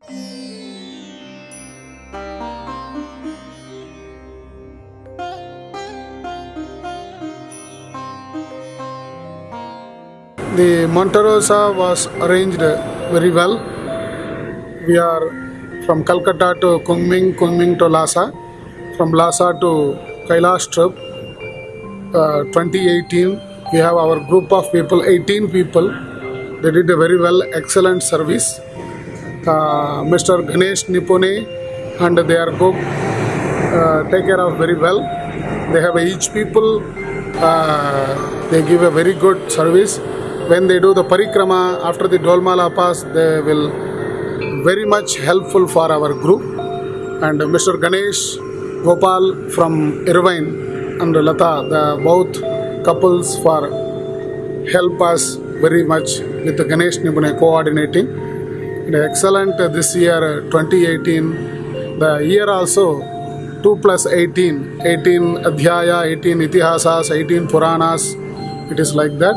The Monterosa was arranged very well. We are from Calcutta to Kunming, Kunming to Lhasa, from Lhasa to Kailash trip. Uh, 2018, we have our group of people, 18 people. They did a very well, excellent service. Uh, Mr. Ganesh Nipone and their group uh, take care of very well. They have each people, uh, they give a very good service. When they do the parikrama after the Dolmala pass, they will very much helpful for our group. And Mr. Ganesh Gopal from Irvine and Lata, the both couples for help us very much with Ganesh Nipune coordinating. Excellent this year uh, 2018. The year also 2 plus 18, 18 Adhyaya, 18 Itihasas, 18 Puranas. It is like that.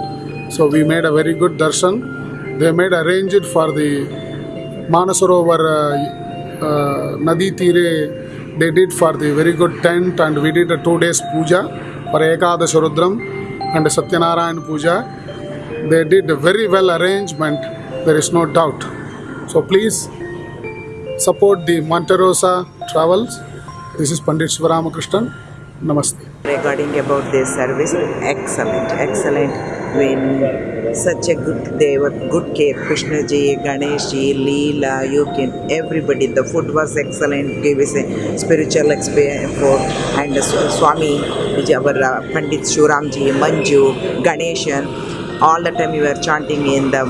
So we made a very good darshan. They made arranged for the Manasarovar uh, uh, Nadi Tire. They did for the very good tent and we did a two days puja for Ekadash Rudram and Satyanarayan puja. They did a very well arrangement. There is no doubt. So please support the Monterosa Travels. This is Pandit Shivaramakrishnan. Namaste. regarding about their service excellent excellent when such a good they were good care krishna ji ganesh ji leela you can everybody the food was excellent gave us a spiritual experience for and uh, swami our pandit shuram ji manju ganeshan all the time we were chanting in the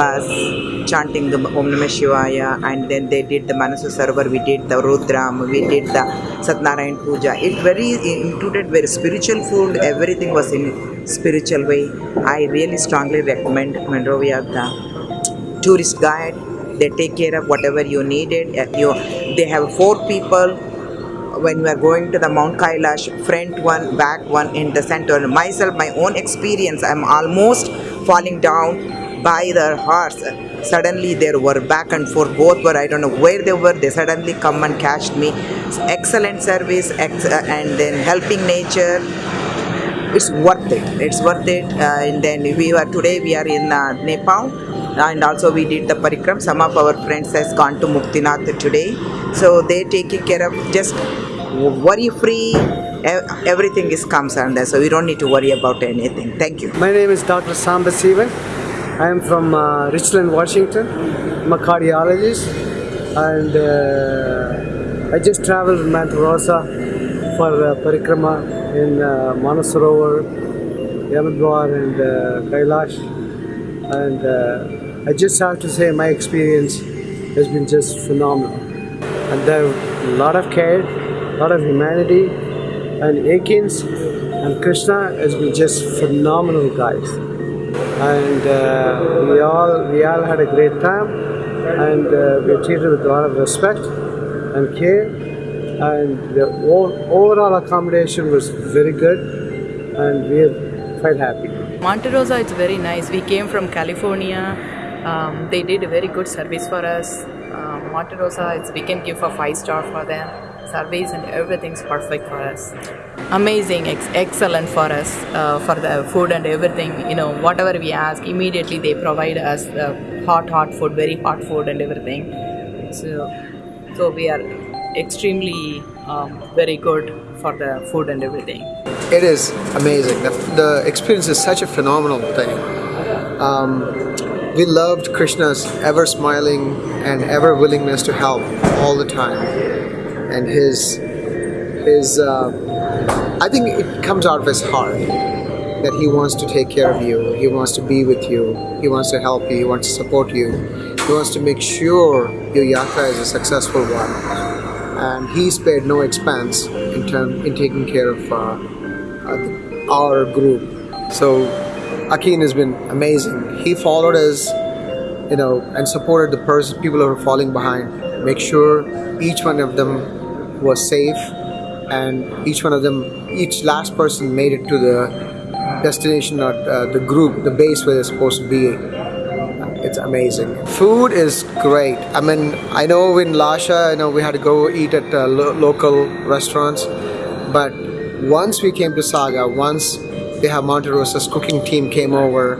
bus chanting the Om Namah Shivaya and then they did the Manasu Sarvar, we did the Rudram, we did the Satnarayan Puja. It very it included very spiritual food, everything was in spiritual way. I really strongly recommend Monte Rosa the tourist guide. They take care of whatever you needed. Uh, You, they have four people when we are going to the Mount Kailash, front one, back one, in the center. Myself, my own experience, I'm almost falling down by the horse. Suddenly, there were back and forth, both were, I don't know where they were, they suddenly come and cashed me. Excellent service, ex- uh, and then helping nature. It's worth it. It's worth it. Uh, and then we were today. We are in uh, Nepal, and also we did the parikram. Some of our friends has gone to Muktinath today, so they taking care of just worry free. Everything is comes under, so we don't need to worry about anything. Thank you. My name is Dr. Samba Sivan. I am from uh, Richland, Washington. I'm a cardiologist, and uh, I just traveled Mount Rosa for uh, parikrama in uh, Manasarovar, Yamadwar, and uh, Kailash. And uh, I just have to say, my experience has been just phenomenal. And there a lot of care, a lot of humanity, and Akins and Krishna has been just phenomenal guys and uh, we all we all had a great time and uh, we were treated with a lot of respect and care and the overall accommodation was very good and we are quite happy Monte Rosa it's very nice. We came from California. Um, they did a very good service for us. Um, Monte Rosa, it's, we can give a five star for them. And everything's perfect for us. Amazing, ex- excellent for us uh, for the food and everything. You know, whatever we ask, immediately they provide us the hot, hot food, very hot food and everything. So, so we are extremely um, very good for the food and everything. It is amazing. The, the experience is such a phenomenal thing. Um, we loved Krishna's ever smiling and ever willingness to help all the time, and his his. Uh, I think it comes out of his heart that he wants to take care of you. He wants to be with you. He wants to help you. He wants to support you. He wants to make sure your yatra is a successful one. And he spared no expense in term in taking care of uh, uh, our group. So Akin has been amazing. He followed us, you know, and supported the person, people who are falling behind. Make sure each one of them was safe, and each one of them, each last person made it to the destination or uh, the group, the base where they're supposed to be. It's amazing. Food is great. I mean, I know in Lhasa, I know, we had to go eat at uh, lo- local restaurants, but once we came to Saga, once they have Monte Rosa's cooking team came over,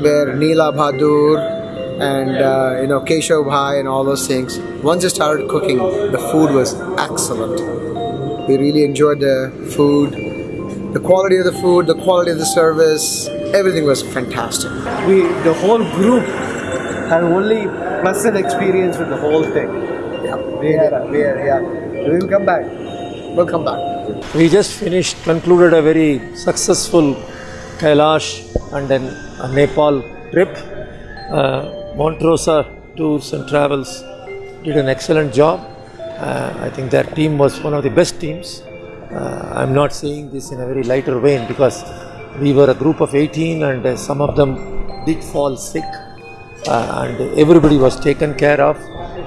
where Neela Bahadur and uh, you know Keshav Bhai and all those things. Once they started cooking, the food was excellent. We really enjoyed the food, the quality of the food, the quality of the service. Everything was fantastic. We, the whole group, had only pleasant experience with the whole thing. Yeah, We had, we had, yeah. We will come back. we'll come back. We just finished, concluded a very successful Kailash and then a Nepal trip. Uh, Montrosa Tours and Travels did an excellent job. Uh, I think their team was one of the best teams. Uh, I'm not saying this in a very lighter vein because we were a group of 18 and uh, some of them did fall sick uh, and everybody was taken care of.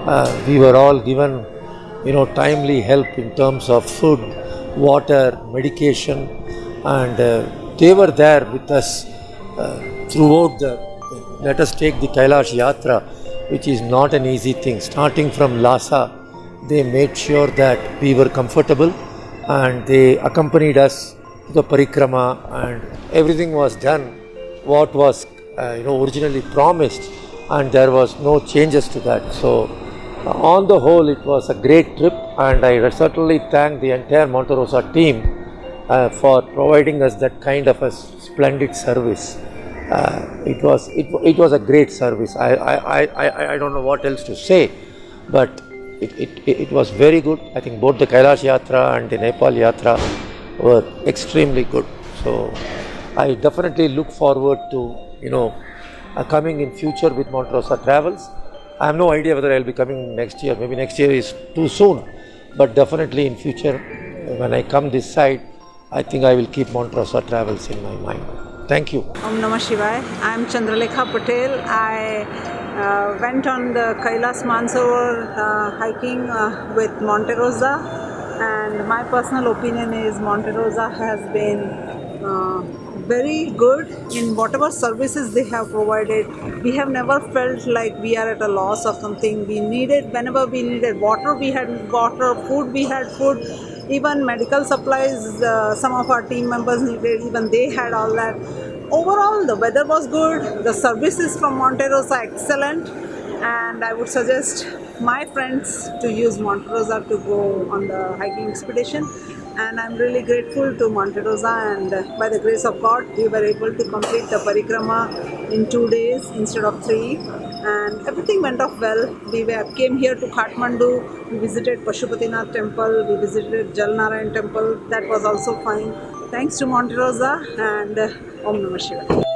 Uh, we were all given, you know, timely help in terms of food, water, medication, and uh, they were there with us throughout the. Let us take the Kailash Yatra, which is not an easy thing. Starting from Lhasa, they made sure that we were comfortable, and they accompanied us to the parikrama, and everything was done what was uh, you know originally promised and there was no changes to that so uh, on the whole it was a great trip and i certainly thank the entire monterosa team uh, for providing us that kind of a splendid service uh, it was it, it was a great service I, I, I, I, don't know what else to say but it, it, it was very good i think both the kailash yatra and the nepal yatra were extremely good so I definitely look forward to you know uh, coming in future with Montrosa Travels. I have no idea whether I'll be coming next year. Maybe next year is too soon, but definitely in future when I come this side, I think I will keep Montrosa Travels in my mind. Thank you. Om Namah Shivaya. I am Chandralekha Patel. I uh, went on the Kailas Mansarovar uh, hiking uh, with Monte Rosa, and my personal opinion is Monte Rosa has been uh, very good in whatever services they have provided. We have never felt like we are at a loss of something. We needed, whenever we needed water, we had water, food, we had food, even medical supplies, uh, some of our team members needed, even they had all that. Overall, the weather was good, the services from Monte Rosa excellent, and I would suggest my friends to use Monte Rosa to go on the hiking expedition. And I'm really grateful to Monte Rosa. And by the grace of God we were able to complete the parikrama in two days instead of three everything went off well. We were, came here to Kathmandu, we visited Pashupatinath temple, we visited Jalnarayan temple, that was also fine. Thanks to Monte Rosa and uh, Om Namah Shivaya.